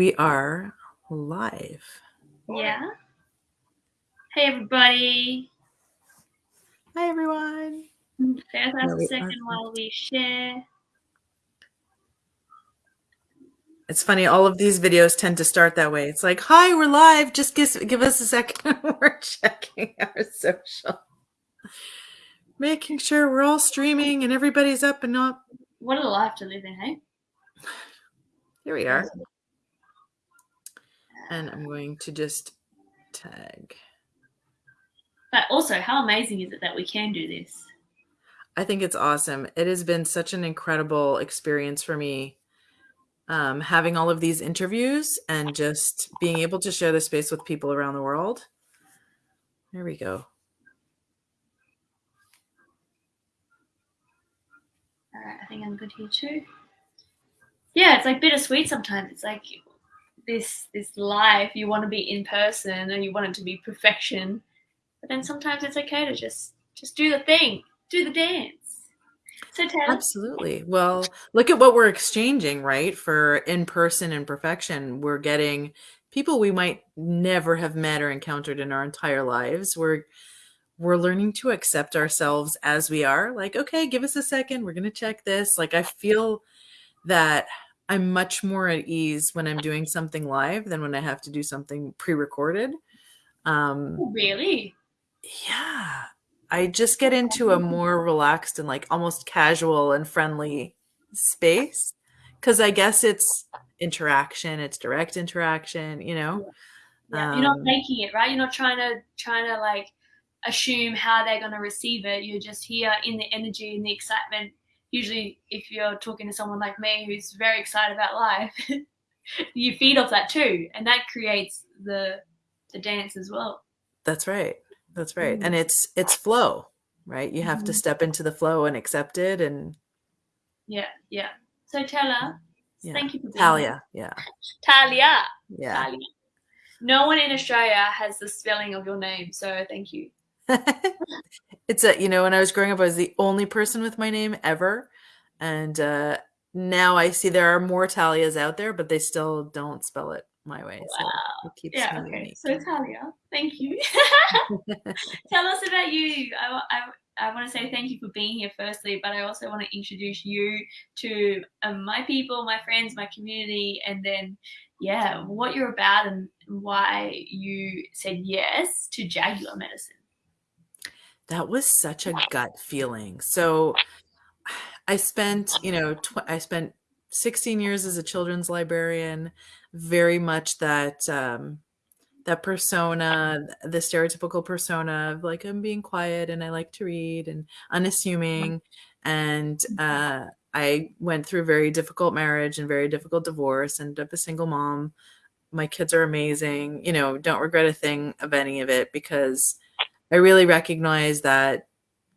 We are live. Yeah. Hey, everybody. Hi, everyone. Bear us a second while we share. It's funny, all of these videos tend to start that way. It's like, hi, we're live. Just give, give us a second. we're checking our social. Making sure we're all streaming and everybody's up and not. What a life to live in, hey? Here we are. And I'm going to just tag. But also, how amazing is it that we can do this? I think it's awesome. It has been such an incredible experience for me um, having all of these interviews and just being able to share the space with people around the world. There we go. All right, I think I'm good here too. Yeah, it's like bittersweet sometimes. It's like this this life you want to be in person and you want it to be perfection but then sometimes it's okay to just just do the thing do the dance. So absolutely. Well look at what we're exchanging right for in person and perfection. We're getting people we might never have met or encountered in our entire lives. We're we're learning to accept ourselves as we are. Like okay give us a second we're going to check this. Like i feel that I'm much more at ease when I'm doing something live than when I have to do something pre-recorded. Um, oh, really? Yeah. I just get into a more relaxed and like almost casual and friendly space because I guess it's interaction, it's direct interaction, you know. Yeah. You're not um, making it, right? You're not trying to trying to like assume how they're going to receive it. You're just here in the energy and the excitement usually if you're talking to someone like me who's very excited about life, you feed off that too, and that creates the the dance as well. That's right. That's right. Mm. And it's it's flow, right? You have mm. to mm-hmm. step into the flow and accept it and Yeah, yeah. So Tella, yeah. thank you for Talia, yeah. Talia. Yeah. Talia. No one in Australia has the spelling of your name, so thank you. it's a you know when I was growing up, I was the only person with my name ever, and uh, now I see there are more Talias out there, but they still don't spell it my way. Wow. So it keeps yeah. Okay. Unique. So Talia, thank you. Tell us about you. I, I I want to say thank you for being here firstly, but I also want to introduce you to um, my people, my friends, my community, and then, yeah, what you're about and why you said yes to Jaguar medicine. That was such a gut feeling. So I spent, you know, tw- I spent 16 years as a children's librarian, very much that um that persona, the stereotypical persona of like I'm being quiet and I like to read and unassuming and uh I went through a very difficult marriage and very difficult divorce, ended up a single mom. My kids are amazing, you know, don't regret a thing of any of it because I really recognize that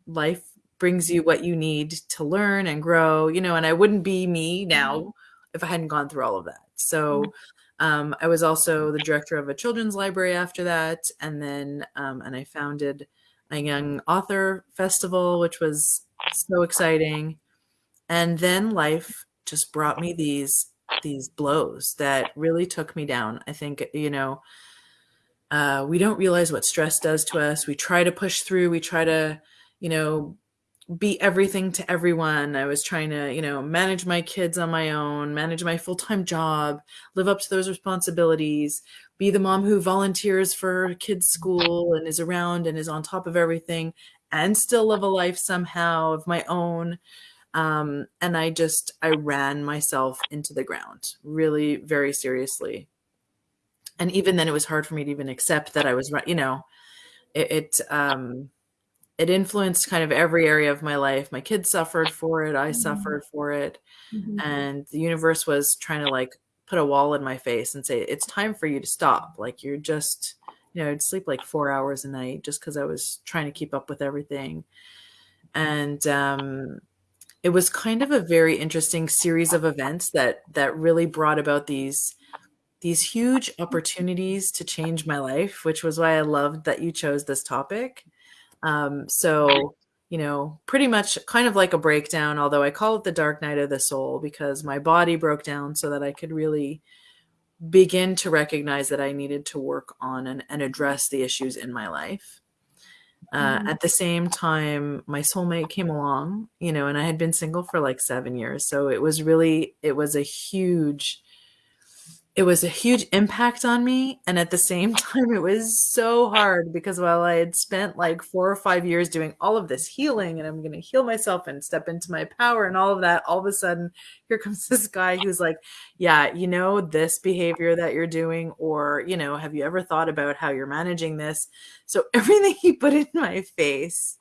life brings you what you need to learn and grow, you know, and I wouldn't be me now mm-hmm. if I hadn't gone through all of that. So mm-hmm. um, I was also the director of a children's library after that. And then, um, and I founded a young author festival, which was so exciting. And then life just brought me these these blows that really took me down. I think, you know, uh, we don't realize what stress does to us. We try to push through. We try to, you know, be everything to everyone. I was trying to, you know, manage my kids on my own, manage my full time job, live up to those responsibilities, be the mom who volunteers for kids' school and is around and is on top of everything, and still live a life somehow of my own. Um, and I just, I ran myself into the ground really very seriously and even then it was hard for me to even accept that i was right you know it, it um it influenced kind of every area of my life my kids suffered for it i mm-hmm. suffered for it mm-hmm. and the universe was trying to like put a wall in my face and say it's time for you to stop like you're just you know i'd sleep like four hours a night just because i was trying to keep up with everything and um it was kind of a very interesting series of events that that really brought about these these huge opportunities to change my life, which was why I loved that you chose this topic. Um, so, you know, pretty much kind of like a breakdown, although I call it the dark night of the soul because my body broke down so that I could really begin to recognize that I needed to work on and, and address the issues in my life. Uh, mm-hmm. At the same time, my soulmate came along, you know, and I had been single for like seven years. So it was really, it was a huge it was a huge impact on me. And at the same time, it was so hard because while I had spent like four or five years doing all of this healing and I'm going to heal myself and step into my power and all of that, all of a sudden, here comes this guy who's like, Yeah, you know, this behavior that you're doing, or, you know, have you ever thought about how you're managing this? So everything he put in my face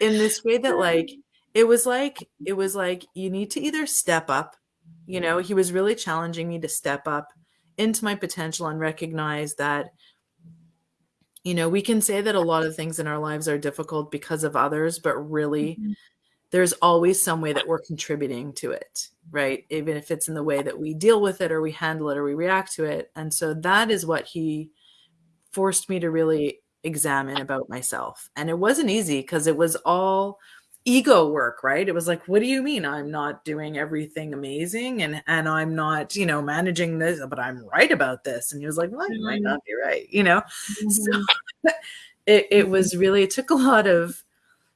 in this way that, like, it was like, it was like, you need to either step up you know, he was really challenging me to step up into my potential and recognize that, you know, we can say that a lot of things in our lives are difficult because of others, but really mm-hmm. there's always some way that we're contributing to it, right? Even if it's in the way that we deal with it or we handle it or we react to it. And so that is what he forced me to really examine about myself. And it wasn't easy because it was all ego work, right? It was like, what do you mean I'm not doing everything amazing and and I'm not, you know, managing this, but I'm right about this. And he was like, well, you might not be right, you know. Mm-hmm. So it it was really it took a lot of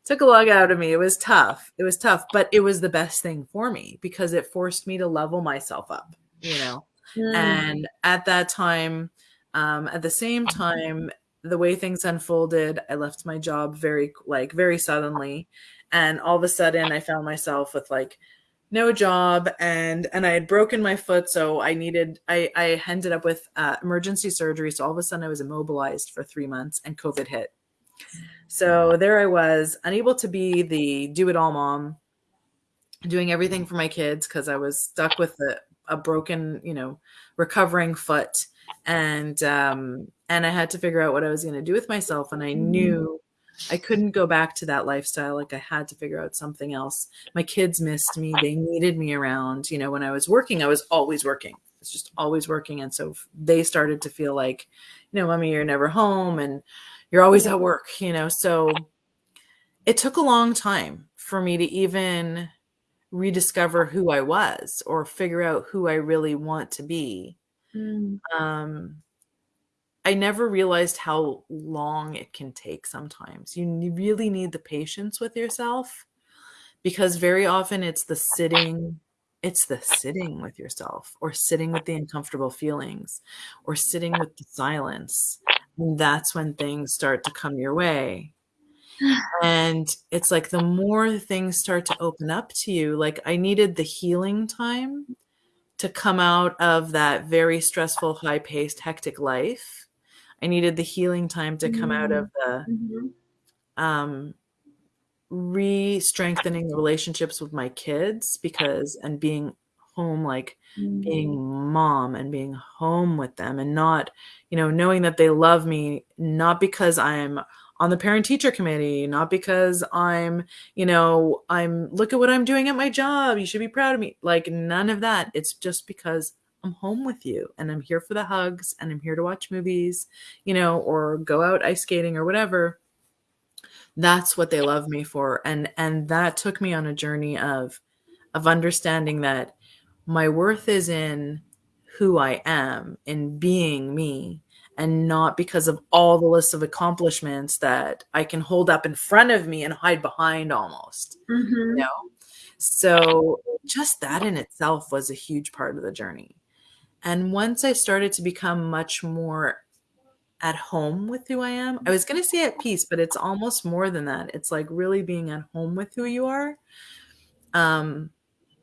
took a lot out of me. It was tough. It was tough, but it was the best thing for me because it forced me to level myself up, you know. Mm. And at that time, um, at the same time, the way things unfolded, I left my job very like very suddenly and all of a sudden I found myself with like no job and and I had broken my foot so I needed I I ended up with uh, emergency surgery so all of a sudden I was immobilized for 3 months and covid hit. So there I was unable to be the do it all mom doing everything for my kids cuz I was stuck with a, a broken, you know, recovering foot and um and I had to figure out what I was going to do with myself and I knew I couldn't go back to that lifestyle. Like I had to figure out something else. My kids missed me. They needed me around. You know, when I was working, I was always working. It's just always working. And so they started to feel like, you know, mommy, you're never home and you're always at work, you know. So it took a long time for me to even rediscover who I was or figure out who I really want to be. Mm. Um, I never realized how long it can take sometimes. You really need the patience with yourself because very often it's the sitting it's the sitting with yourself or sitting with the uncomfortable feelings or sitting with the silence. And that's when things start to come your way. And it's like the more things start to open up to you, like I needed the healing time to come out of that very stressful, high paced, hectic life I needed the healing time to come out of the mm-hmm. um, re-strengthening the relationships with my kids because and being home like mm-hmm. being mom and being home with them and not you know knowing that they love me not because i'm on the parent teacher committee not because i'm you know i'm look at what i'm doing at my job you should be proud of me like none of that it's just because I'm home with you and I'm here for the hugs and I'm here to watch movies, you know, or go out ice skating or whatever. That's what they love me for. And and that took me on a journey of of understanding that my worth is in who I am, in being me, and not because of all the lists of accomplishments that I can hold up in front of me and hide behind almost. Mm-hmm. You know? So just that in itself was a huge part of the journey. And once I started to become much more at home with who I am, I was going to say at peace, but it's almost more than that. It's like really being at home with who you are. Um,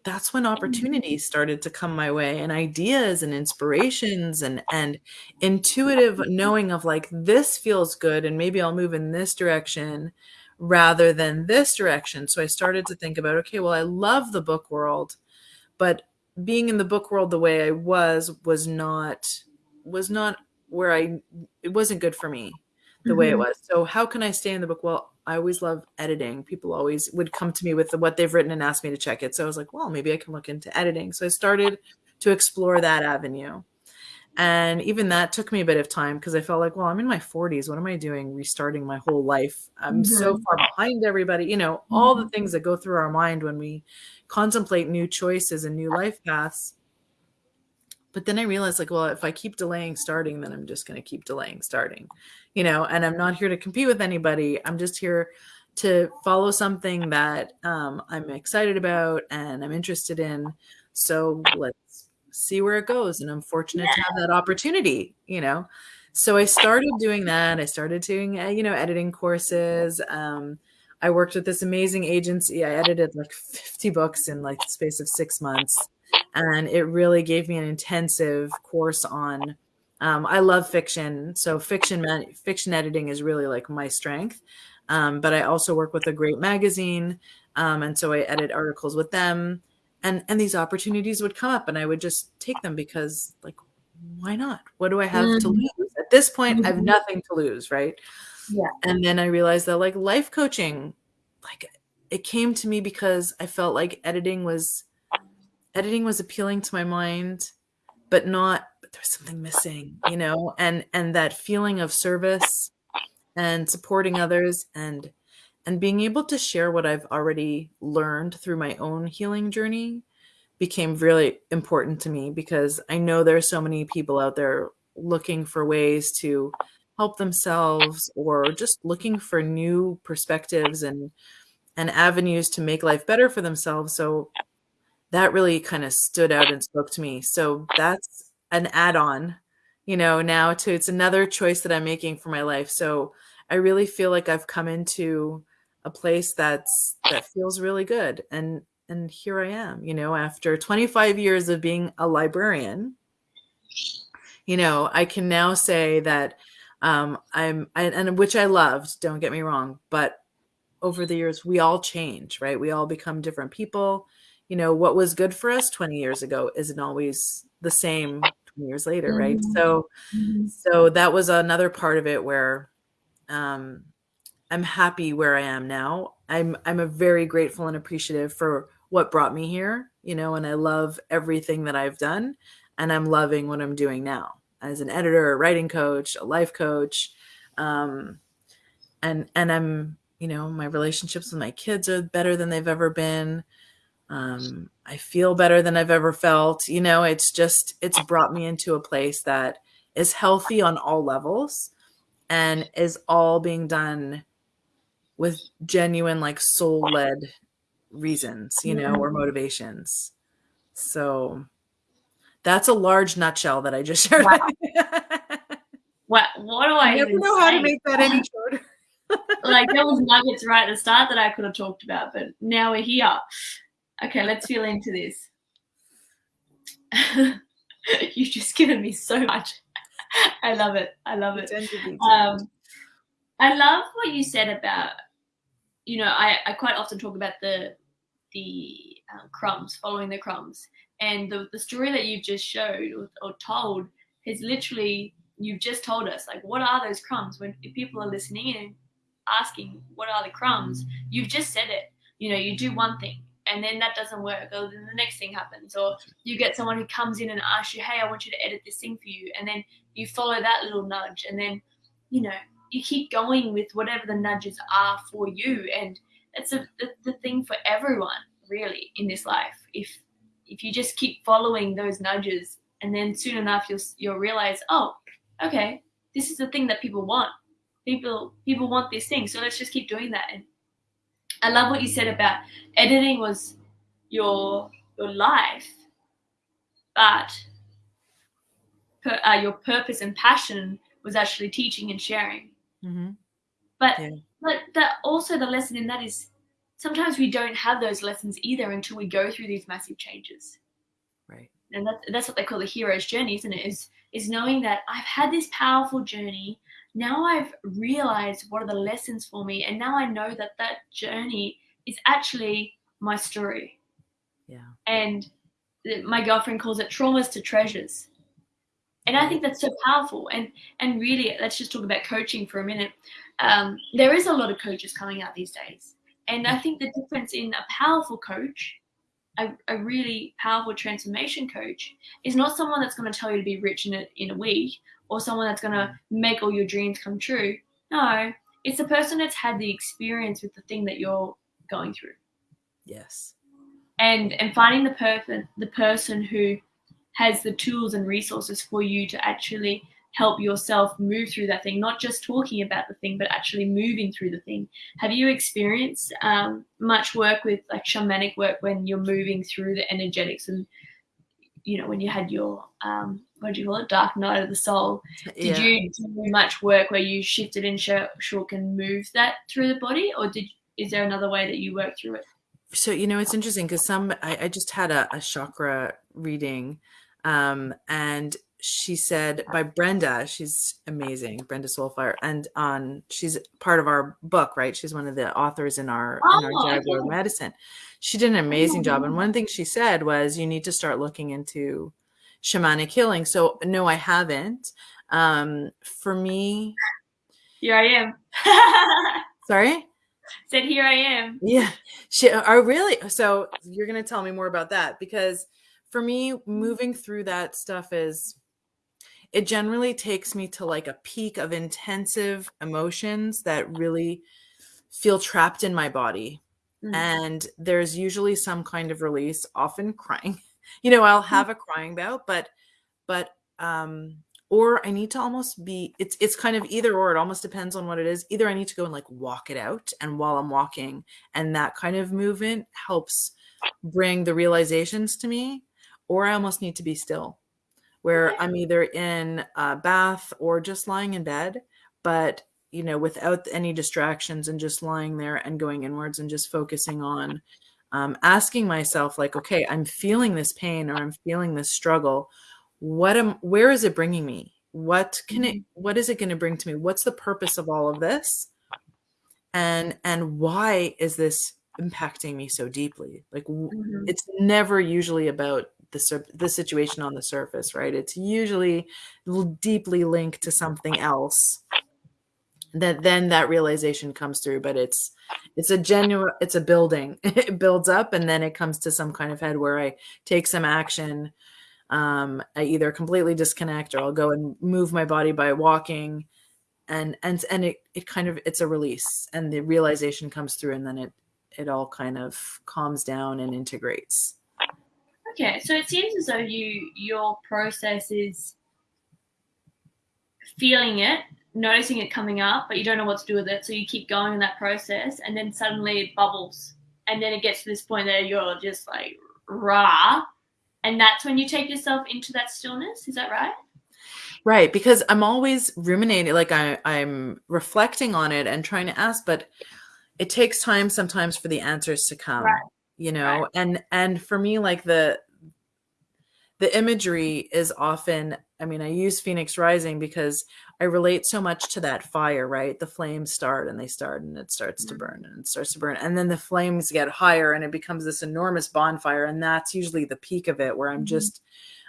that's when opportunities started to come my way and ideas and inspirations and and intuitive knowing of like this feels good and maybe I'll move in this direction rather than this direction. So I started to think about okay, well I love the book world, but being in the book world the way I was was not was not where I it wasn't good for me the mm-hmm. way it mm-hmm. was. So how can I stay in the book? Well, I always love editing. People always would come to me with the, what they've written and ask me to check it. So I was like, well, maybe I can look into editing. So I started to explore that avenue. And even that took me a bit of time because I felt like, well, I'm in my 40s. What am I doing restarting my whole life? I'm mm-hmm. so far behind everybody. You know, all the mm-hmm. things that go through our mind when we contemplate new choices and new life paths. but then I realized like, well, if I keep delaying starting, then I'm just going to keep delaying starting, you know, and I'm not here to compete with anybody. I'm just here to follow something that um, I'm excited about and I'm interested in. So let's see where it goes. And I'm fortunate yeah. to have that opportunity, you know. So I started doing that. I started doing, uh, you know, editing courses. Um, I worked with this amazing agency. I edited like 50 books in like the space of six months and it really gave me an intensive course on um, i love fiction so fiction fiction editing is really like my strength um, but i also work with a great magazine um, and so i edit articles with them and and these opportunities would come up and i would just take them because like why not? What do i have mm-hmm. to lose? At this point i have mm-hmm. nothing to lose right? Yeah. And then i realized that like life coaching like it came to me because i felt like editing was editing was appealing to my mind, but not but there's something missing, you know, and and that feeling of service and supporting others and and being able to share what I've already learned through my own healing journey became really important to me because I know there are so many people out there looking for ways to help themselves or just looking for new perspectives and and avenues to make life better for themselves. So that really kind of stood out and spoke to me. So that's an add-on, you know, now to it's another choice that I'm making for my life. So I really feel like I've come into a place that's that feels really good and and here I am, you know, after 25 years of being a librarian, you know, I can now say that um, I'm, I, and which I loved, don't get me wrong, but over the years, we all change, right? We all become different people you know what was good for us 20 years ago isn't always the same 20 years later right mm-hmm. so mm-hmm. so that was another part of it where um i'm happy where i am now i'm i'm a very grateful and appreciative for what brought me here you know and i love everything that i've done and i'm loving what i'm doing now as an editor a writing coach a life coach um and and i'm you know my relationships with my kids are better than they've ever been um, I feel better than I've ever felt. You know, it's just, it's brought me into a place that is healthy on all levels and is all being done with genuine, like soul led reasons, you know, or motivations. So that's a large nutshell that I just shared. Wow. what, what do I, I never know say? how to make that any shorter. like there was nuggets right at the start that I could have talked about, but now we're here. Okay, let's feel into this. You've just given me so much. I love it. I love it. Um, I love what you said about, you know, I, I quite often talk about the the um, crumbs, following the crumbs, and the, the story that you've just showed or, or told is literally you've just told us like what are those crumbs? When people are listening and asking what are the crumbs? You've just said it. You know you do one thing and then that doesn't work or then the next thing happens. Or you get someone who comes in and asks you hey i want you to edit this thing for you. And then you follow that little nudge and then you know you keep going with whatever the nudges are for you. And that's a, the, the thing for everyone really in this life. If if you just keep following those nudges and then soon enough you'll you'll realize oh okay this is the thing that people want. People people want this thing. So let's just keep doing that. And I love what you said about editing was your your life, but per, uh, your purpose and passion was actually teaching and sharing. Mm-hmm. But yeah. but that also the lesson in that is sometimes we don't have those lessons either until we go through these massive changes. Right. And that's that's what they call the hero's journey, isn't it? Is is knowing that I've had this powerful journey now I've realized what are the lessons for me, and now I know that that journey is actually my story. Yeah. And my girlfriend calls it traumas to treasures. And I think that's so powerful. And and really, let's just talk about coaching for a minute. Um, there is a lot of coaches coming out these days, and I think the difference in a powerful coach, a, a really powerful transformation coach, is not someone that's going to tell you to be rich in a in a week or someone that's going to make all your dreams come true. No, it's the person that's had the experience with the thing that you're going through. Yes. And and finding the person the person who has the tools and resources for you to actually help yourself move through that thing, not just talking about the thing, but actually moving through the thing. Have you experienced um, much work with like shamanic work when you're moving through the energetics and, you know, when you had your, um, what do you call it, dark night of the soul? Did yeah. you do much work where you shifted and shook and moved that through the body, or did is there another way that you work through it? So you know, it's interesting because some I, I, just had a, a chakra reading, um, and she said by Brenda, she's amazing, Brenda Soulfire, and on she's part of our book, right? She's one of the authors in our oh, in our oh, Jaguar. Medicine. She did an amazing job, and one thing she said was, "You need to start looking into shamanic healing." So no, I haven't. Um, for me, here I am. Sorry. Said here I am. Yeah. She. Are really. So you're gonna tell me more about that because for me, moving through that stuff is it generally takes me to like a peak of intensive emotions that really feel trapped in my body. Mm. And there's usually some kind of release, often crying. You know, I'll mm. have a crying bout, but but um or I need to almost be it's it's kind of either or it almost depends on what it is. Either I need to go and like walk it out and while I'm walking and that kind of movement helps bring the realizations to me or I almost need to be still where I'm either in a bath or just lying in bed, but you know, without any distractions and just lying there and going inwards and just focusing on um, asking myself, like, okay, I'm feeling this pain or I'm feeling this struggle. What am, where is it bringing me? What can it, mm-hmm. what is it going to bring to me? What's the purpose of all of this? And, and why is this impacting me so deeply? Like, mm-hmm. it's never usually about the the situation on the surface, right? It's usually deeply linked to something else that then that realization comes through but it's it's a genuine it's a building it builds up and then it comes to some kind of head where i take some action um i either completely disconnect or i'll go and move my body by walking. And and and it, it kind of it's a release and the realization comes through and then it it all kind of calms down and integrates. Okay, so it seems as though you your process is feeling it, noticing it coming up, but you don't know what to do with it, so you keep going in that process, and then suddenly it bubbles, and then it gets to this point that you're just like rah, and that's when you take yourself into that stillness. Is that right? Right, because I'm always ruminating, like I, I'm reflecting on it and trying to ask, but it takes time sometimes for the answers to come. Right you know right. and and for me like the the imagery is often i mean i use phoenix rising because i relate so much to that fire right? The flames start and they start and it starts to mm-hmm. burn and it starts to burn and then the flames get higher and it becomes this enormous bonfire and that's usually the peak of it where i'm mm-hmm. just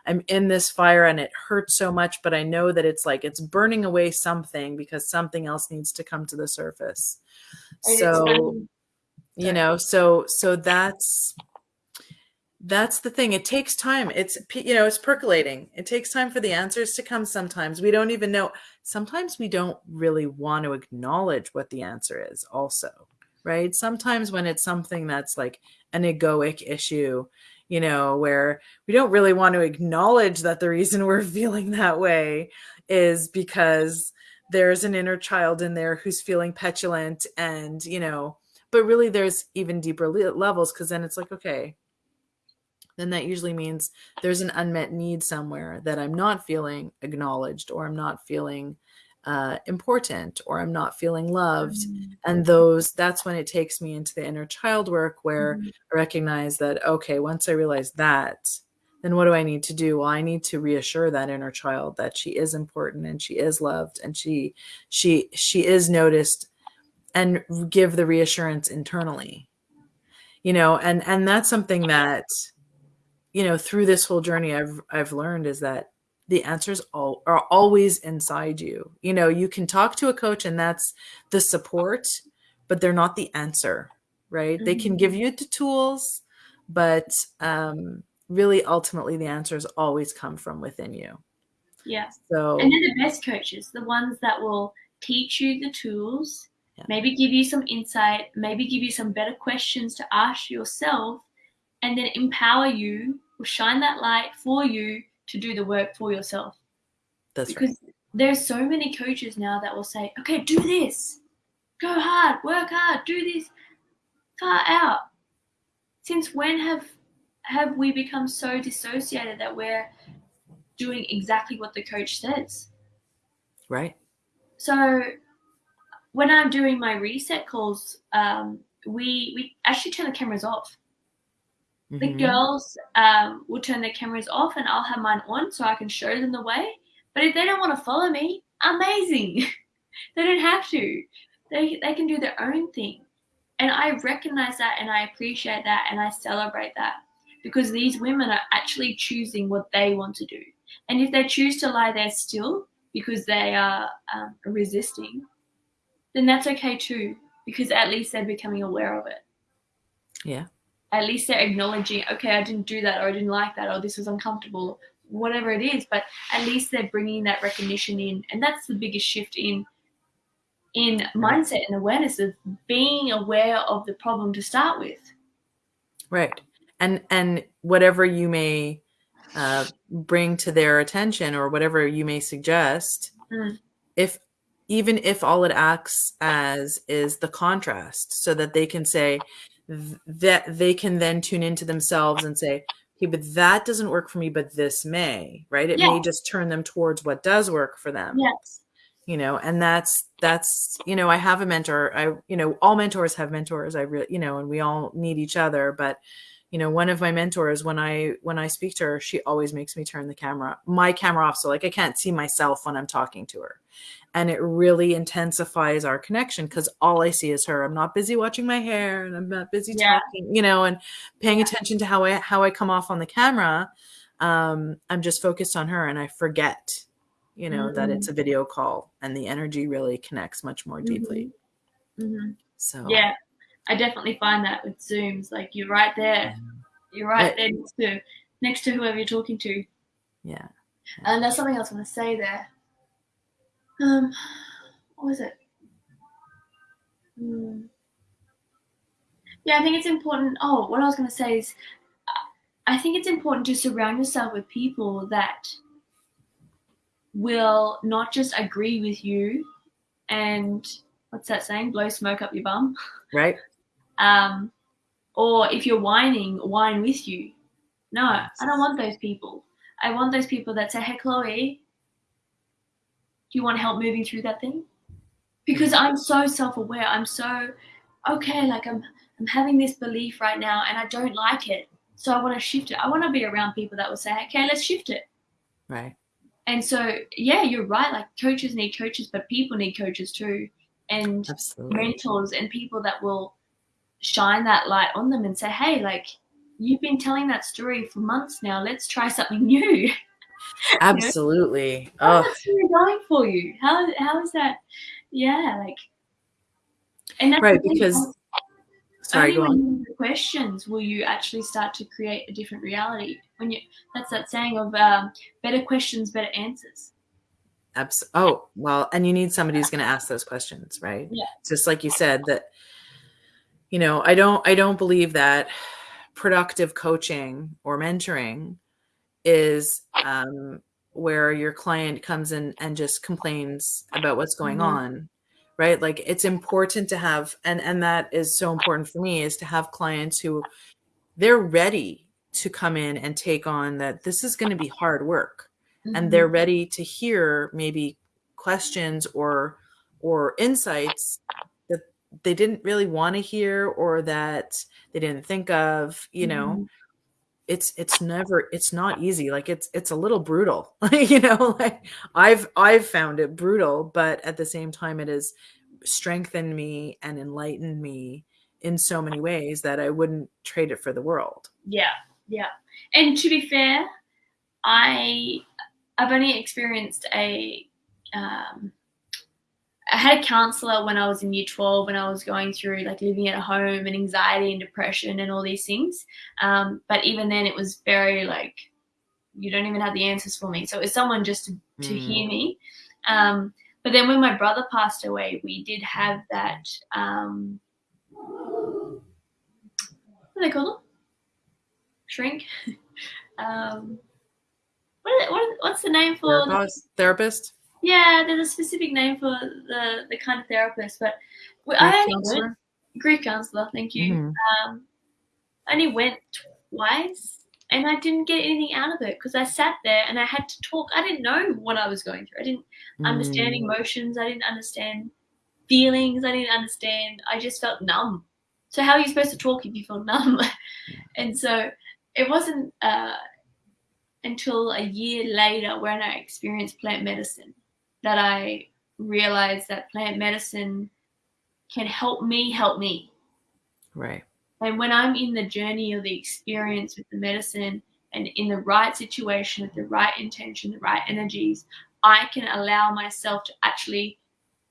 i'm in this fire and it hurts so much but i know that it's like it's burning away something because something else needs to come to the surface. So you know so so that's that's the thing. It takes time. It's you know it's percolating. It takes time for the answers to come sometimes. We don't even know sometimes we don't really want to acknowledge what the answer is also right? Sometimes when it's something that's like an egoic issue you know where we don't really want to acknowledge that the reason we're feeling that way is because there's an inner child in there who's feeling petulant and you know but really there's even deeper levels because then it's like okay then that usually means there's an unmet need somewhere that i'm not feeling acknowledged or i'm not feeling uh, important or i'm not feeling loved mm-hmm. and those that's when it takes me into the inner child work where mm-hmm. i recognize that okay once i realize that then what do i need to do well i need to reassure that inner child that she is important and she is loved and she she she is noticed and give the reassurance internally you know and and that's something that you know through this whole journey i've i've learned is that the answers all are always inside you you know you can talk to a coach and that's the support but they're not the answer right mm-hmm. they can give mm-hmm. you the tools but um really ultimately the answers always come from within you yeah so and they're the best coaches the ones that will teach you the tools yeah. maybe give you some insight, maybe give you some better questions to ask yourself, and then empower you or shine that light for you to do the work for yourself. That's because right. there's so many coaches now that will say, okay, do this, go hard, work hard, do this, far out. Since when have have we become so dissociated that we're doing exactly what the coach says? Right. So when I'm doing my reset calls, um, we we actually turn the cameras off. Mm-hmm. The girls um, will turn their cameras off, and I'll have mine on so I can show them the way. But if they don't want to follow me, amazing. they don't have to. They they can do their own thing, and I recognize that, and I appreciate that, and I celebrate that because these women are actually choosing what they want to do. And if they choose to lie there still because they are um, resisting, then that's okay too, because at least they're becoming aware of it. Yeah. At least they're acknowledging, okay, I didn't do that, or I didn't like that, or this was uncomfortable, whatever it is. But at least they're bringing that recognition in, and that's the biggest shift in in mindset and awareness of being aware of the problem to start with. Right, and and whatever you may uh, bring to their attention, or whatever you may suggest, mm. if even if all it acts as is the contrast so that they can say that they can then tune into themselves and say okay but that doesn't work for me but this may right? It yes. may just turn them towards what does work for them. Yes. You know and that's that's you know i have a mentor. I you know all mentors have mentors. I really you know and we all need each other but you know one of my mentors when i when i speak to her she always makes me turn the camera my camera off so like i can't see myself when i'm talking to her and it really intensifies our connection because all i see is her i'm not busy watching my hair and i'm not busy yeah. talking you know and paying yeah. attention to how i how i come off on the camera um i'm just focused on her and i forget you know mm-hmm. that it's mm-hmm. a video call and the energy really connects much more deeply mm-hmm. Mm-hmm. so yeah I definitely find that with Zooms, like you're right there, you're right there next to next to whoever you're talking to. Yeah. And there's something else I want to say there. Um, what was it? Hmm. Yeah, I think it's important. Oh, what I was going to say is, I think it's important to surround yourself with people that will not just agree with you and what's that saying? Blow smoke up your bum. Right. Um, or if you're whining, whine with you. No, I don't want those people. I want those people that say, hey, Chloe, do you want help moving through that thing? Because I'm so self-aware. I'm so okay. Like I'm, I'm having this belief right now, and I don't like it. So I want to shift it. I want to be around people that will say, okay, let's shift it. Right. And so, yeah, you're right. Like coaches need coaches, but people need coaches too, and Absolutely. mentors and people that will shine that light on them and say, hey, like you've been telling that story for months now. Let's try something new. Absolutely. you know? Oh. going for you? How how is that? Yeah, like and that's right because sorry, only when you questions will you actually start to create a different reality. When you that's that saying of um, better questions, better answers. Abs- oh well, and you need somebody who's going to ask those questions, right? Yeah. Just like you said that you know i don't i don't believe that productive coaching or mentoring is um, where your client comes in and just complains about what's going mm-hmm. on right like it's important to have and and that is so important for me is to have clients who they're ready to come in and take on that this is going to be hard work mm-hmm. and they're ready to hear maybe questions or or insights they didn't really want to hear or that they didn't think of you know? Mm-hmm. it's it's never it's not easy like it's it's a little brutal you know like i've i've found it brutal but at the same time it has strengthened me and enlightened me in so many ways that i wouldn't trade it for the world. Yeah yeah. And to be fair i i've only experienced a um I had a counselor when I was in year 12 when I was going through like living at home and anxiety and depression and all these things. Um, but even then, it was very like, you don't even have the answers for me. So it was someone just to, to mm. hear me. Um, but then when my brother passed away, we did have that. Um, what do they call them? Shrink. um, what, what, what's the name for therapist? The, therapist? Yeah, there's a specific name for the the kind of therapist, but grief I only counselor? went grief counselor. Thank you. Mm-hmm. Um, I only went twice, and I didn't get anything out of it because I sat there and I had to talk. I didn't know what I was going through. I didn't mm. understand emotions. I didn't understand feelings. I didn't understand. I just felt numb. So how are you supposed to talk if you feel numb? and so it wasn't uh, until a year later when I experienced plant medicine that I realized that plant medicine can help me help me. Right. And when I'm in the journey or the experience with the medicine and in the right situation with the right intention, the right energies, I can allow myself to actually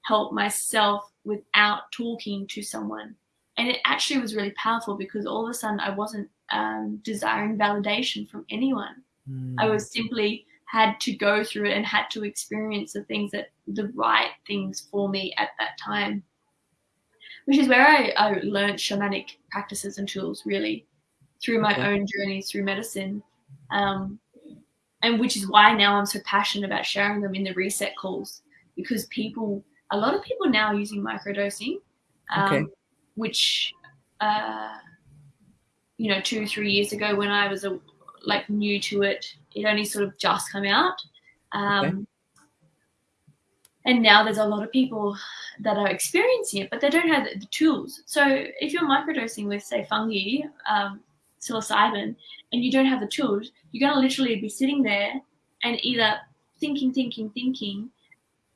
help myself without talking to someone. And it actually was really powerful because all of a sudden I wasn't um, desiring validation from anyone. Mm. I was simply had to go through it and had to experience the things that the right things for me at that time. Which is where I, I learned shamanic practices and tools really through my okay. own journeys through medicine. Um, and which is why now I'm so passionate about sharing them in the reset calls because people, a lot of people now are using microdosing, um, okay. which, uh, you know, two, three years ago when I was a, like new to it, it only sort of just come out. Um, okay. And now there's a lot of people that are experiencing it, but they don't have the, the tools. So if you're microdosing with, say, fungi, um, psilocybin, and you don't have the tools, you're going to literally be sitting there and either thinking, thinking, thinking.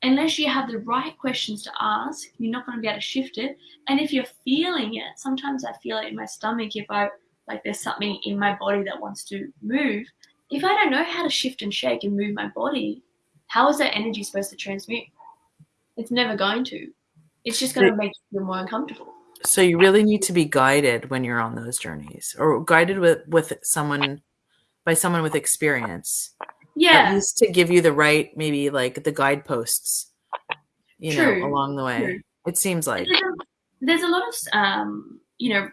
Unless you have the right questions to ask, you're not going to be able to shift it. And if you're feeling it, sometimes I feel it in my stomach if I like there's something in my body that wants to move. If I don't know how to shift and shake and move my body, how is that energy supposed to transmute? It's never going to. It's just going to make you feel more uncomfortable. So you really need to be guided when you're on those journeys, or guided with with someone by someone with experience. Yeah, at least to give you the right, maybe like the guideposts, you True. know, along the way. True. It seems like there's a, there's a lot of um, you know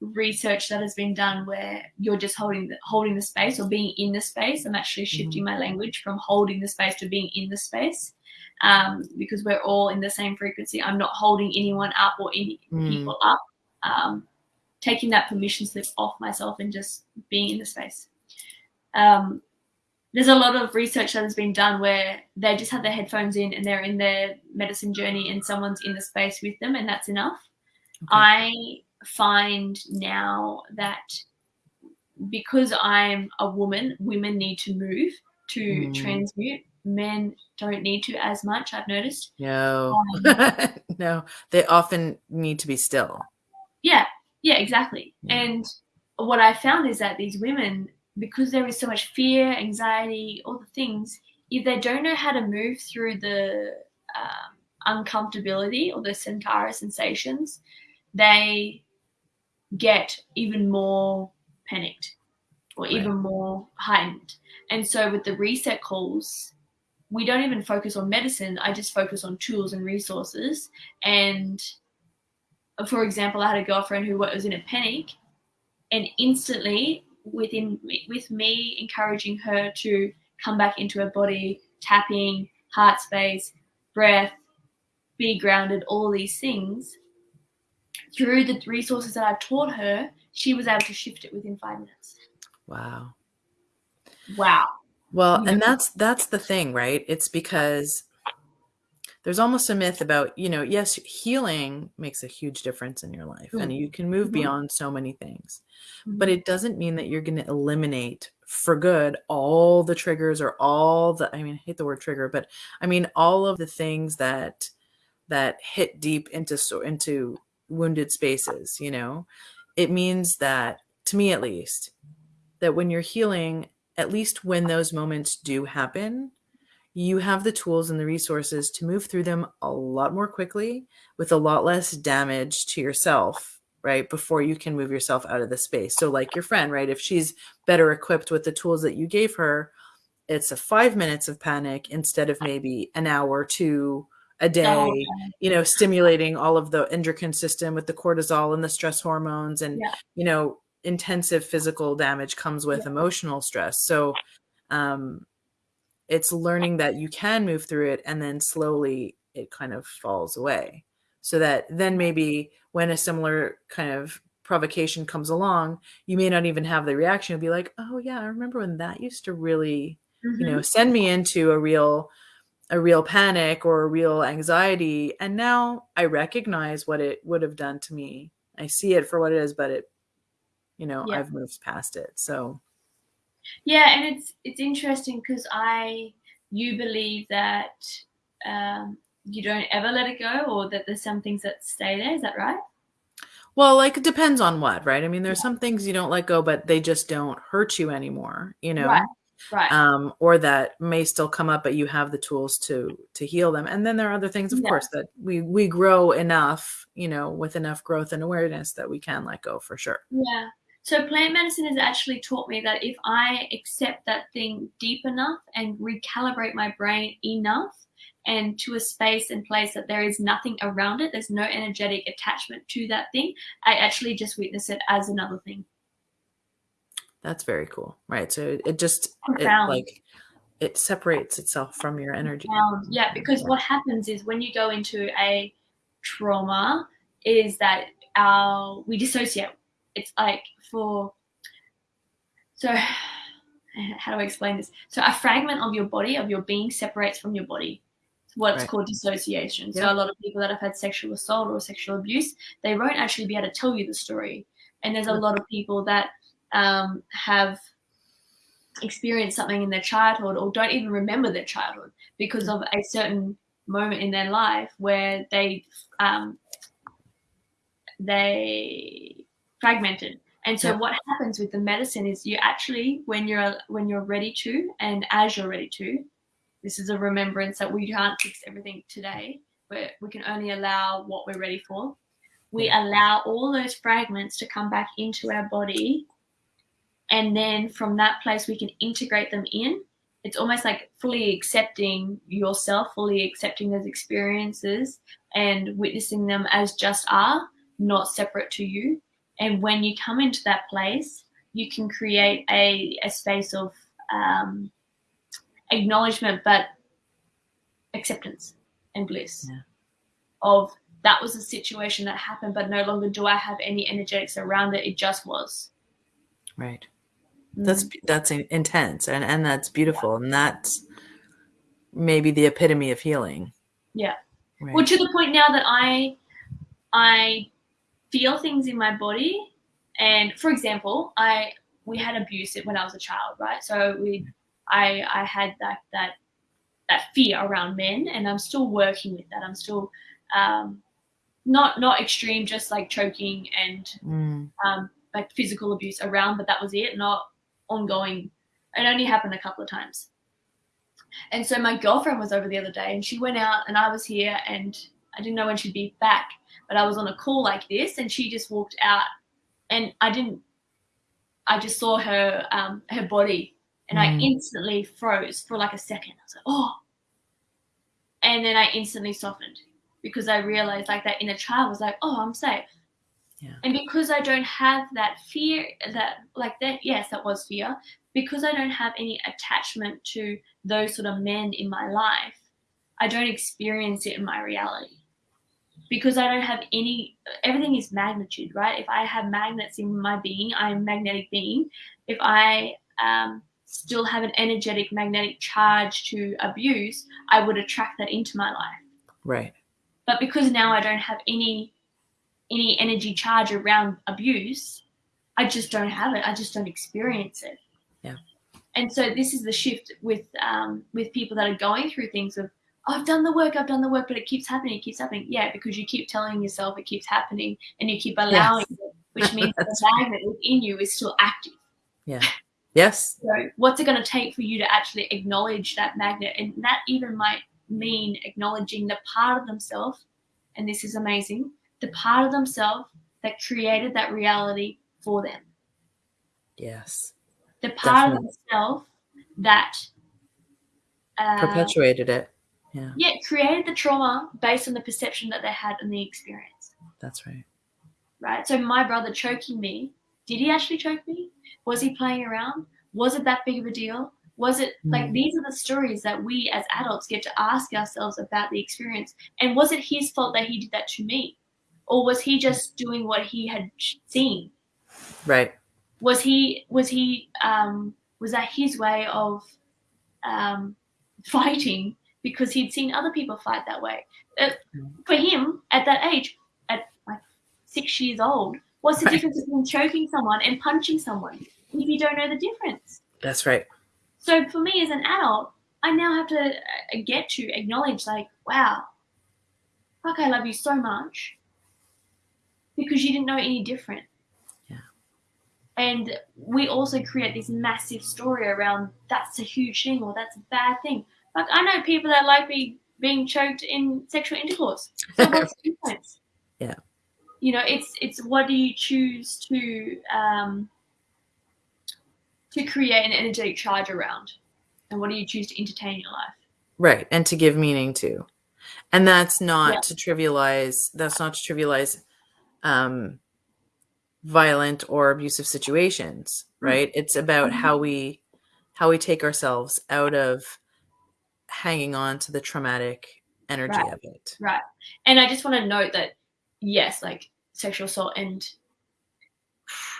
research that has been done where you're just holding the holding the space or being in the space. I'm actually shifting mm-hmm. my language from holding the space to being in the space um, because we're all in the same frequency. I'm not holding anyone up or any mm. people up. Um, taking that permission slip off myself and just being in the space. Um, there's a lot of research that has been done where they just have their headphones in and they're in their medicine journey and someone's in the space with them and that's enough. Okay. I find now that because I'm a woman, women need to move to mm. transmute. Men don't need to as much, I've noticed. No, um, no, they often need to be still. Yeah, yeah, exactly. Yeah. And what I found is that these women, because there is so much fear, anxiety, all the things, if they don't know how to move through the um, uncomfortability or the Sankara sensations, they get even more panicked or right. even more heightened. And so with the reset calls, we don't even focus on medicine. I just focus on tools and resources. And uh, for example, I had a girlfriend who was in a panic, and instantly, within with me encouraging her to come back into her body, tapping, heart space, breath, be grounded, all these things, through the resources that I've taught her, she was able to shift it within five minutes. Wow. Wow. Well, and that's that's the thing, right? It's because there's almost a myth about, you know, yes, healing makes a huge difference in your life mm-hmm. and you can move mm-hmm. beyond so many things. Mm-hmm. But it doesn't mean that you're going to eliminate for good all the triggers or all the I mean, I hate the word trigger, but I mean all of the things that that hit deep into so into wounded spaces, you know? It means that, to me at least, that when you're healing, at least when those moments do happen, you have the tools and the resources to move through them a lot more quickly with a lot less damage to yourself, right? Before you can move yourself out of the space. So, like your friend, right? If she's better equipped with the tools that you gave her, it's a five minutes of panic instead of maybe an hour or two a day, oh, okay. you know, stimulating all of the endocrine system with the cortisol and the stress hormones and, yeah. you know, intensive physical damage comes with yeah. emotional stress. So, um, it's learning that you can move through it and then slowly it kind of falls away so that then maybe when a similar kind of provocation comes along you may not even have the reaction you'll be like oh yeah i remember when that used to really mm-hmm. you know mm-hmm. send me into a real a real panic or a real anxiety and now i recognize what it would have done to me i see it for what it is but it you know yeah. i've moved past it so yeah and it's it's interesting because i you believe that um, you don't ever let it go or that there's some things that stay there is that right well like it depends on what right i mean there's yeah. some things you don't let go but they just don't hurt you anymore you know right. Right. Um, or that may still come up, but you have the tools to to heal them. And then there are other things, of yeah. course, that we we grow enough, you know, with enough growth and awareness that we can let go for sure. Yeah. So plant medicine has actually taught me that if I accept that thing deep enough and recalibrate my brain enough and to a space and place that there is nothing around it, there's no energetic attachment to that thing, I actually just witness it as another thing. That's very cool. Right. So it just it, like it separates itself from your energy. Yeah, because what happens is when you go into a trauma is that our we dissociate it's like for so how do I explain this? So a fragment of your body, of your being separates from your body. It's what's right. called dissociation. So a lot of people that have had sexual assault or sexual abuse, they won't actually be able to tell you the story. And there's a lot of people that um, have experienced something in their childhood or don't even remember their childhood because of a certain moment in their life where they um, they fragmented. And so what happens with the medicine is you actually when you're when you're ready to and as you're ready to, this is a remembrance that we can't fix everything today, but we can only allow what we're ready for. We allow all those fragments to come back into our body and then from that place we can integrate them in it's almost like fully accepting yourself fully accepting those experiences and witnessing them as just are not separate to you and when you come into that place, you can create a, a space of um, acknowledgement, but acceptance and bliss yeah. of that was a situation that happened, but no longer do I have any energetics around it. It just was. Right. That's mm. that's intense and and that's beautiful yeah. and that's maybe the epitome of healing. Yeah. Right. Well, to the point now that I I feel things in my body. And for example, I we had abuse when I was a child, right? So we I I had that that that fear around men, and I'm still working with that. I'm still um, not not extreme, just like choking and mm. um, like physical abuse around, but that was it. Not ongoing. It only happened a couple of times. And so my girlfriend was over the other day, and she went out, and I was here, and I didn't know when she'd be back but I was on a call like this and she just walked out and I didn't, I just saw her, um, her body and mm. I instantly froze for like a second. I was like, oh. And then I instantly softened because I realized like that inner child was like, oh, I'm safe. Yeah. And because I don't have that fear, that like that, yes, that was fear. Because I don't have any attachment to those sort of men in my life, I don't experience it in my reality because I don't have any, everything is magnitude, right? If I have magnets in my being, I'm a magnetic being. If I um, still have an energetic magnetic charge to abuse, I would attract that into my life. Right. But because now I don't have any any energy charge around abuse, I just don't have it. I just don't experience it. Yeah. And so this is the shift with um, with people that are going through things of I've done the work, I've done the work, but it keeps happening, it keeps happening. Yeah, because you keep telling yourself it keeps happening and you keep allowing yes. it, which means the magnet within you is still active. Yeah. Yes. So what's it going to take for you to actually acknowledge that magnet? And that even might mean acknowledging the part of themselves, and this is amazing, the part of themselves that created that reality for them. Yes. The part Definitely. of themselves that uh, perpetuated it yeah. Yeah, created the trauma based on the perception that they had and the experience. That's right. Right. So my brother choking me, did he actually choke me? Was he playing around? Was it that big of a deal? Was it like mm. these are the stories that we as adults get to ask ourselves about the experience? And was it his fault that he did that to me? Or was he just doing what he had seen? Right. Was he, was he, um, was that his way of um, fighting because he'd seen other people fight that way? Uh, for him, at that age, at like six years old, what's the right. difference between choking someone and punching someone if you don't know the difference? That's right. So for me as an adult, I now have to uh, get to acknowledge, like, wow, fuck, I love you so much because you didn't know any different. Yeah. And we also create this massive story around that's a huge thing or that's a bad thing. Like I know people that like be being choked in sexual intercourse. So what's the difference? Yeah. You know, it's it's what do you choose to um, to create an energetic charge around? And what do you choose to entertain your life? Right. And to give meaning to. And that's not yeah. to trivialize, that's not to trivialize um, violent or abusive situations, hmm. right? Mm-hmm. It's about mm-hmm. how we how we take ourselves out of hanging on to the traumatic energy right. of it. Right. And I just want to note that yes, like sexual assault and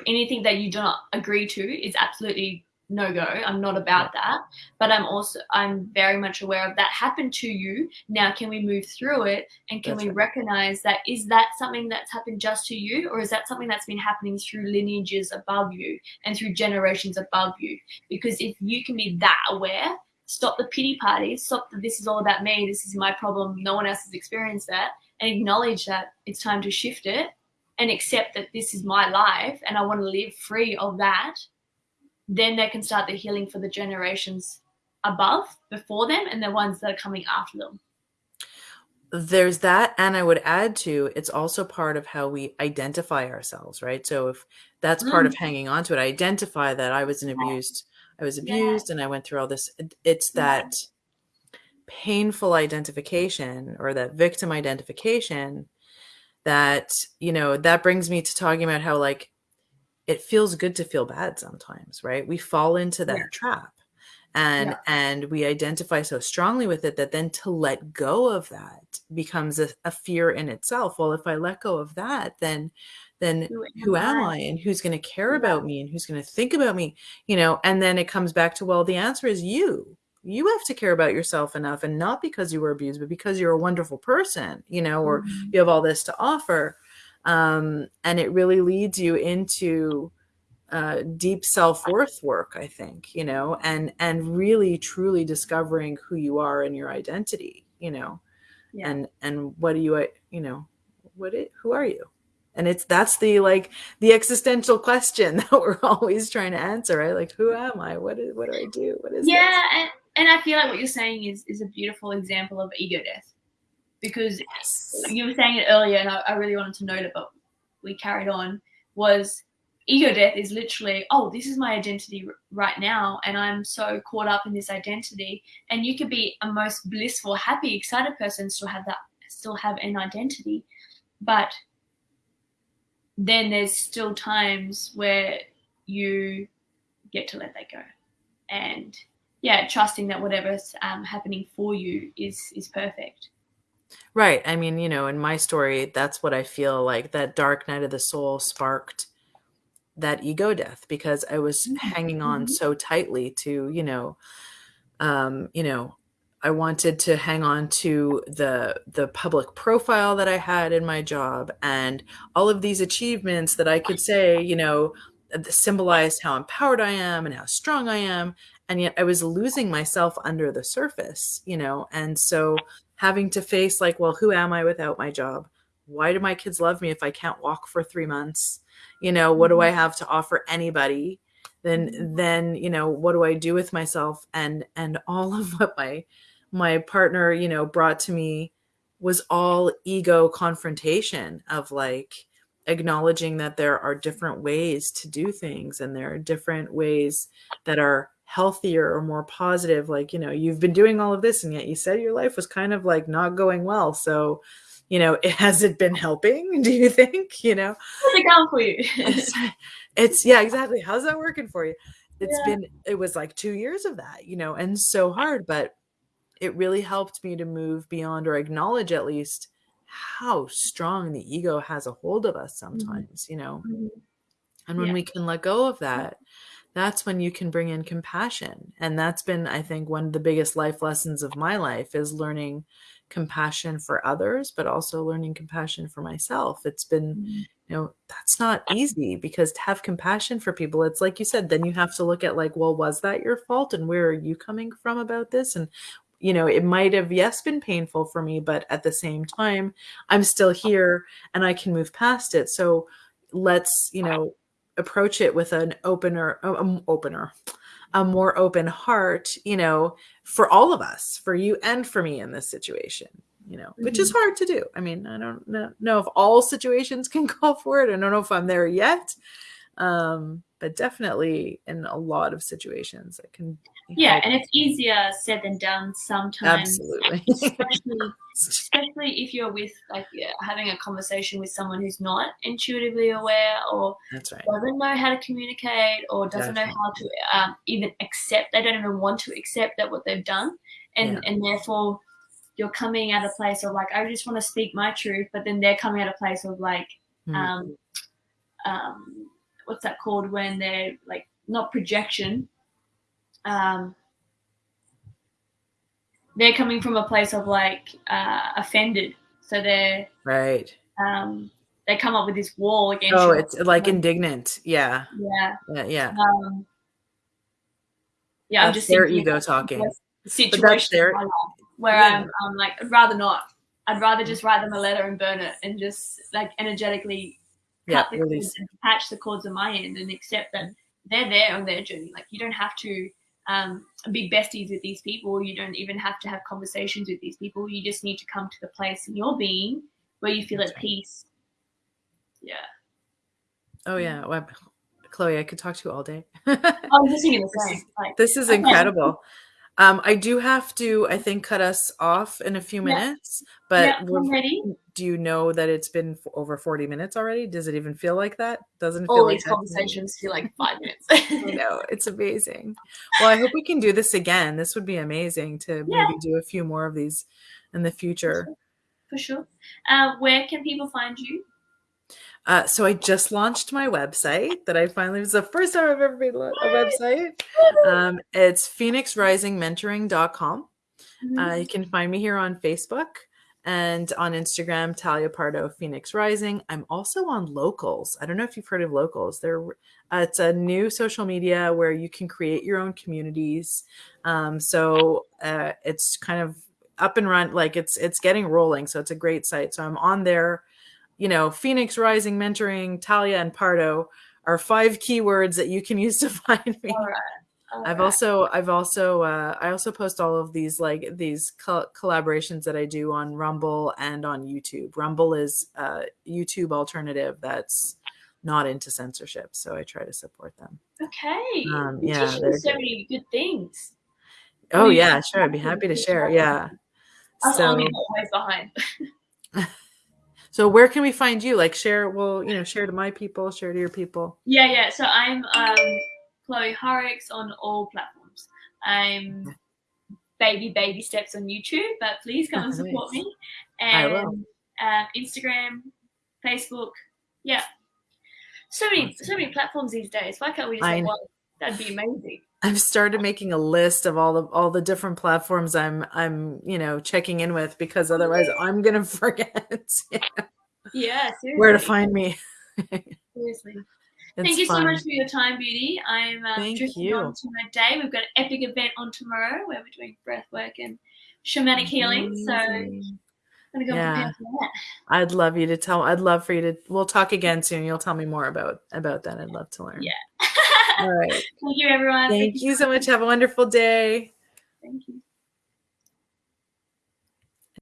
anything that you do not agree to is absolutely no go. I'm not about that. But I'm also I'm very much aware of that happened to you. Now can we move through it and can that's we right. recognize that is that something that's happened just to you or is that something that's been happening through lineages above you and through generations above you? Because if you can be that aware, stop the pity parties, stop the this is all about me, this is my problem, no one else has experienced that, and acknowledge that it's time to shift it and accept that this is my life and I want to live free of that, then they can start the healing for the generations above, before them, and the ones that are coming after them. There's that. And I would add to it's also part of how we identify ourselves, right? So if that's mm. part of mm. hanging on to it, I identify that I was an abused, I was abused yeah. and I went through all this. It's that yeah. painful identification or that victim identification that you know that brings me to talking about how like it feels good to feel bad sometimes right we fall into that yeah. trap and yeah. and we identify so strongly with it that then to let go of that becomes a, a fear in itself well if i let go of that then then who, who am I? I and who's going to care yeah. about me and who's going to think about me you know and then it comes back to well the answer is you you have to care about yourself enough and not because you were abused but because you're a wonderful person you know or mm-hmm. you have all this to offer um, and it really leads you into uh, deep self-worth work i think you know and and really truly discovering who you are and your identity you know? Yeah. and and what do you you know what it who are you? And it's that's the like the existential question that we're always trying to answer right? Like who am i? What is what do i do? What is yeah and, and i feel like what you're saying is is a beautiful example of ego death because yes. you were saying it earlier and I, I really wanted to note it but we carried on was ego death is literally oh this is my identity right now and i'm so caught up in this identity and you could be a most blissful happy excited person still have that still have an identity but then there's still times where you get to let that go and yeah trusting that whatever's um, happening for you is is perfect right i mean you know in my story that's what i feel like that dark night of the soul sparked that ego death because i was mm-hmm. hanging on mm-hmm. so tightly to you know um you know I wanted to hang on to the the public profile that I had in my job and all of these achievements that I could say, you know, symbolized how empowered I am and how strong I am. And yet I was losing myself under the surface, you know, and so having to face like, well, who am I without my job? Why do my kids love me if I can't walk for three months? You know, what do I mm-hmm. have to offer anybody? Then, then, you know, what do I do with myself? And, and all of what my, my partner, you know, brought to me was all ego confrontation of like acknowledging that there are different ways to do things and there are different ways that are healthier or more positive like you know you've been doing all of this and yet you said your life was kind of like not going well so you know it has it been helping do you think you know how's it going for you it's, it's yeah exactly how's that working for you it's yeah. been it was like 2 years of that, you know, and so hard, but it really helped me to move beyond or acknowledge at least how strong the ego has a hold of us mm-hmm. sometimes, mm-hmm. you know. Mm-hmm. And when yeah. we can let go of that, that's when you can bring in compassion. And that's been, I think, one of the biggest life lessons of my life is learning compassion for others, but also learning compassion for myself. It's been, mm-hmm. you know, that's not easy because to have compassion for people, it's like you said, then you have to look at like, well, was that your fault? And where are you coming from about this? And you know, it might have, yes, been painful for me, but at the same time, I'm still here and I can move past it. So let's, you know, approach it with an opener, um, opener, a more open heart, you know, for all of us, for you and for me in this situation, you know, mm-hmm. which is mm-hmm. hard to do. I mean, I don't know, know if all situations can call for it. I don't know if I'm there yet. Um, but definitely in a lot of situations it can yeah and it's easier said than done sometimes absolutely especially, especially if you're with like yeah, having a conversation with someone who's not intuitively aware or That's right. doesn't know how to communicate or doesn't definitely. know how to um, even accept they don't even want to accept that what they've done and yeah. and therefore you're coming at a place of like i just want to speak my truth but then they're coming at a place of like mm. um um what's that called when they're like not projection um, they're coming from a place of like uh, offended. So they're right. Um, they come up with this wall against. Oh, it's like indignant. Yeah. Yeah. Yeah. Yeah. Um, yeah, that's I'm just their ego talking. Situation their, where yeah. I'm, I'm like, I'd rather not. I'd rather just write them a letter and burn it, and just like energetically cut yeah, the cords and patch the cords on my end, and accept that they're there on their journey. Like you don't have to um, be besties with these people. You don't even have to have conversations with these people. You just need to come to the place in your being where you feel That's at right. peace. Yeah. Oh yeah. Well, Chloe, I could talk to you all day. Thinking the same. Like, this is incredible. Um, I do have to, I think, cut us off in a few minutes. Yeah. But yeah. Do you know that it's been over 40 minutes already? Does it even feel like that? Doesn't it feel All like these conversations feel like five minutes. I know, it's amazing. Well, I hope we can do this again. This would be amazing to yeah. maybe do a few more of these in the future. For sure. For sure. Uh, where can people find you? Uh, so I just launched my website that I finally was the first time I've ever made a website. Um, it's phoenixrisingmentoring.com. Mm-hmm. Uh, you can find me here on Facebook and on Instagram, Talia Pardo Phoenix Rising. I'm also on Locals. I don't know if you've heard of Locals. They're uh, it's a new social media where you can create your own communities. Um, so uh, it's kind of up and run, like it's it's getting rolling. So it's a great site. So I'm on there you know, Phoenix Rising Mentoring, Talia, and Pardo are five keywords that you can use to find me. All right. All I've right. also, I've also, uh, I also post all of these like these co- collaborations that I do on Rumble and on YouTube. Rumble is a YouTube alternative that's not into censorship, so I try to support them. Okay. Um, yeah, so many good things. Oh yeah, sure. I'd be happy to share. Yeah. so, always behind. So where can we find you? Like share, well, you know, share to my people, share to your people. Yeah, yeah. So I'm um, Chloe Horrocks on all platforms. I'm baby baby steps on YouTube, but please come and support me. And uh, Instagram, Facebook, yeah. So many, so many platforms these days. Why can't we just? That'd be amazing. I've started making a list of all of all the different platforms I'm I'm you know checking in with because otherwise I'm gonna forget. yeah, yeah where to find me. seriously. It's Thank you fun. so much for your time, Beauty. I'm uh, Thank drifting you. on to my day. We've got an epic event on tomorrow where we're doing breath work and shamanic healing. So I'm gonna go yeah. prepare for that. I'd love you to tell. I'd love for you to. We'll talk again soon. You'll tell me more about about that. I'd love to learn. Yeah. All right. Thank you, everyone. Thank, Thank you so much. Have a wonderful day. Thank you.